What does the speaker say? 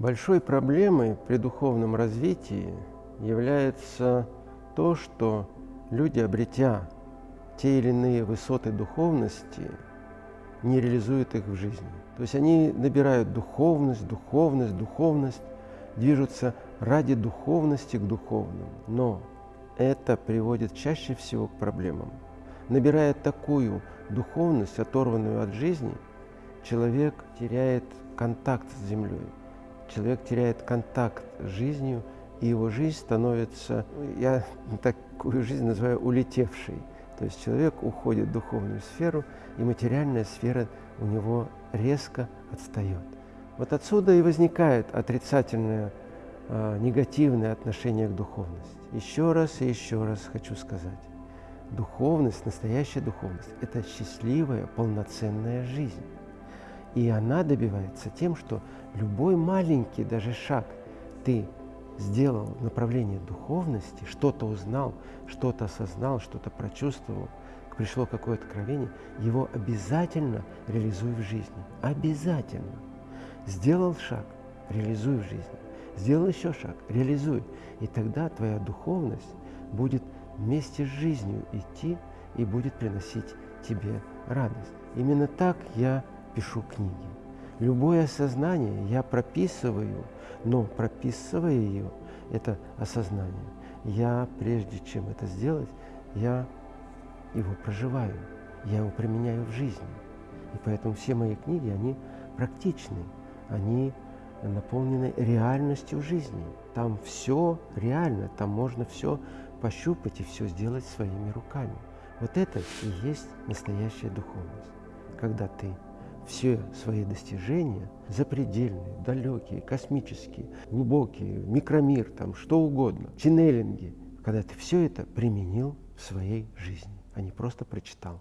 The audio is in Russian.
Большой проблемой при духовном развитии является то, что люди, обретя те или иные высоты духовности, не реализуют их в жизни. То есть они набирают духовность, духовность, духовность, движутся ради духовности к духовному. Но это приводит чаще всего к проблемам. Набирая такую духовность, оторванную от жизни, человек теряет контакт с землей человек теряет контакт с жизнью, и его жизнь становится, я такую жизнь называю улетевшей. То есть человек уходит в духовную сферу, и материальная сфера у него резко отстает. Вот отсюда и возникает отрицательное, э, негативное отношение к духовности. Еще раз и еще раз хочу сказать. Духовность, настоящая духовность – это счастливая, полноценная жизнь. И она добивается тем, что любой маленький даже шаг ты сделал в направлении духовности, что-то узнал, что-то осознал, что-то прочувствовал, пришло какое-то откровение, его обязательно реализуй в жизни. Обязательно. Сделал шаг, реализуй в жизни. Сделал еще шаг, реализуй. И тогда твоя духовность будет вместе с жизнью идти и будет приносить тебе радость. Именно так я пишу книги. Любое осознание я прописываю, но прописывая ее, это осознание, я, прежде чем это сделать, я его проживаю, я его применяю в жизни. И поэтому все мои книги, они практичны, они наполнены реальностью жизни. Там все реально, там можно все пощупать и все сделать своими руками. Вот это и есть настоящая духовность, когда ты все свои достижения, запредельные, далекие, космические, глубокие, микромир, там что угодно, ченнелинги, когда ты все это применил в своей жизни, а не просто прочитал.